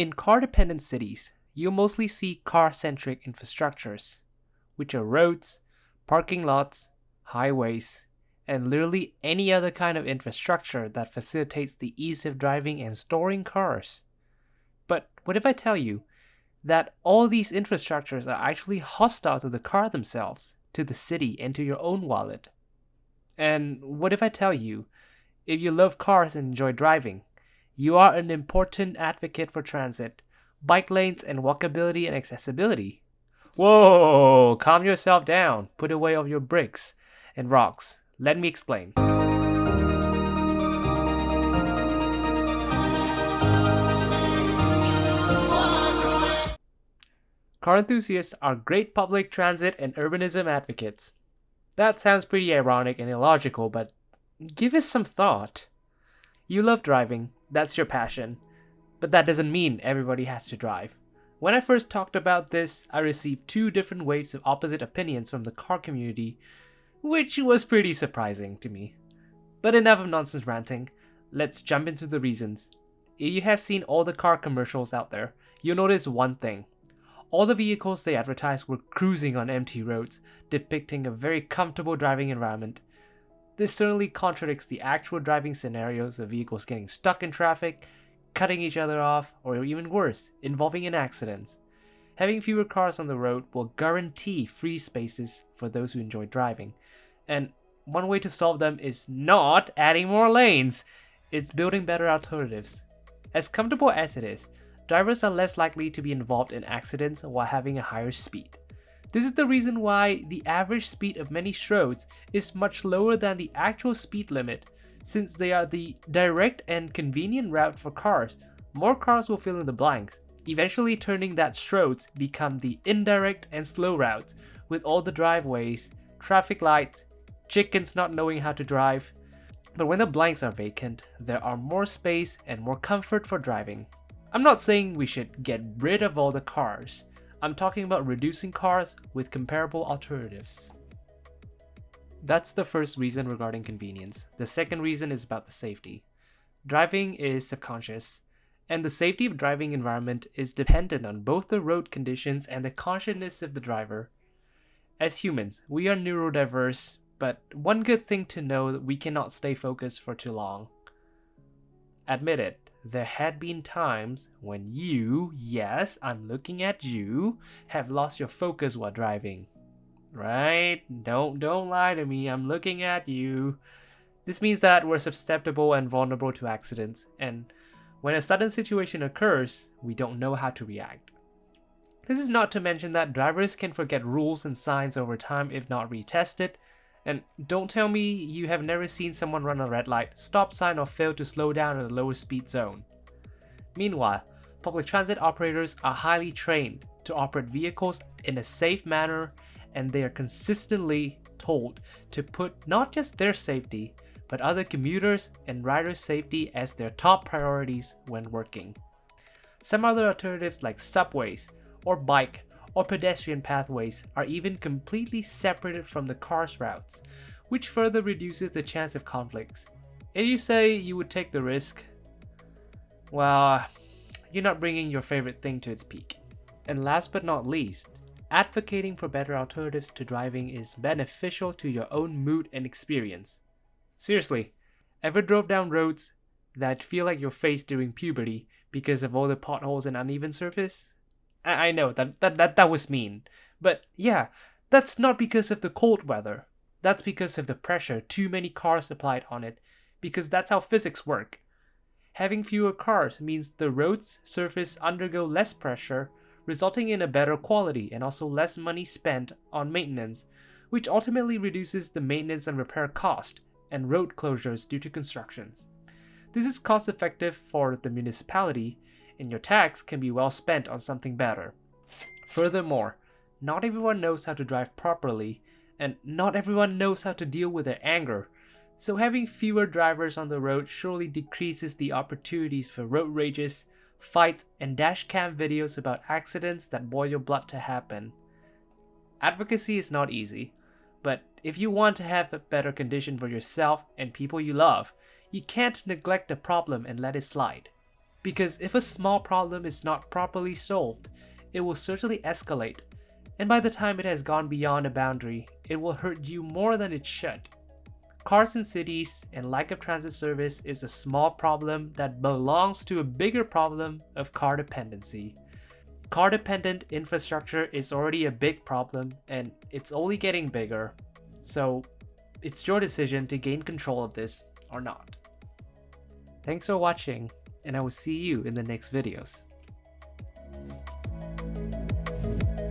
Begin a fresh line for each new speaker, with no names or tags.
In car-dependent cities, you'll mostly see car-centric infrastructures, which are roads, parking lots, highways, and literally any other kind of infrastructure that facilitates the ease of driving and storing cars. But what if I tell you that all these infrastructures are actually hostile to the car themselves, to the city, and to your own wallet? And what if I tell you, if you love cars and enjoy driving, you are an important advocate for transit, bike lanes, and walkability and accessibility? Whoa, calm yourself down, put away all your bricks and rocks. Let me explain. Car enthusiasts are great public transit and urbanism advocates. That sounds pretty ironic and illogical, but give us some thought. You love driving, that's your passion, but that doesn't mean everybody has to drive. When I first talked about this, I received two different waves of opposite opinions from the car community, which was pretty surprising to me. But enough of nonsense ranting, let's jump into the reasons. If you have seen all the car commercials out there, you'll notice one thing. All the vehicles they advertised were cruising on empty roads, depicting a very comfortable driving environment. This certainly contradicts the actual driving scenarios of vehicles getting stuck in traffic, cutting each other off, or even worse, involving in accidents. Having fewer cars on the road will guarantee free spaces for those who enjoy driving. And one way to solve them is not adding more lanes, it's building better alternatives. As comfortable as it is, drivers are less likely to be involved in accidents while having a higher speed. This is the reason why the average speed of many Stroads is much lower than the actual speed limit. Since they are the direct and convenient route for cars, more cars will fill in the blanks, eventually turning that Stroads become the indirect and slow routes with all the driveways, traffic lights, chickens not knowing how to drive. But when the blanks are vacant, there are more space and more comfort for driving. I'm not saying we should get rid of all the cars. I'm talking about reducing cars with comparable alternatives. That's the first reason regarding convenience. The second reason is about the safety. Driving is subconscious, and the safety of driving environment is dependent on both the road conditions and the consciousness of the driver. As humans, we are neurodiverse, but one good thing to know that we cannot stay focused for too long. Admit it, there had been times when you, yes, I'm looking at you, have lost your focus while driving. Right? Don't don't lie to me. I'm looking at you. This means that we're susceptible and vulnerable to accidents, and when a sudden situation occurs, we don't know how to react. This is not to mention that drivers can forget rules and signs over time if not retested, and don't tell me you have never seen someone run a red light, stop sign or fail to slow down in a lower speed zone. Meanwhile, public transit operators are highly trained to operate vehicles in a safe manner and they are consistently told to put not just their safety, but other commuters and riders' safety as their top priorities when working. Some other alternatives like subways or bike or pedestrian pathways are even completely separated from the car's routes, which further reduces the chance of conflicts. If you say you would take the risk, well, you're not bringing your favorite thing to its peak. And last but not least, advocating for better alternatives to driving is beneficial to your own mood and experience. Seriously, ever drove down roads that feel like your face during puberty because of all the potholes and uneven surface? I, I know that, that that that was mean, but yeah, that's not because of the cold weather. That's because of the pressure too many cars applied on it, because that's how physics work. Having fewer cars means the road's surface undergo less pressure, resulting in a better quality and also less money spent on maintenance, which ultimately reduces the maintenance and repair cost and road closures due to constructions. This is cost effective for the municipality and your tax can be well spent on something better. Furthermore, not everyone knows how to drive properly, and not everyone knows how to deal with their anger, so having fewer drivers on the road surely decreases the opportunities for road rages, fights, and dashcam videos about accidents that boil your blood to happen. Advocacy is not easy, but if you want to have a better condition for yourself and people you love, you can't neglect the problem and let it slide. Because if a small problem is not properly solved, it will certainly escalate, and by the time it has gone beyond a boundary, it will hurt you more than it should. Cars in cities and lack of transit service is a small problem that belongs to a bigger problem of car dependency. Car dependent infrastructure is already a big problem and it's only getting bigger. So it's your decision to gain control of this or not. Thanks for watching and I will see you in the next videos.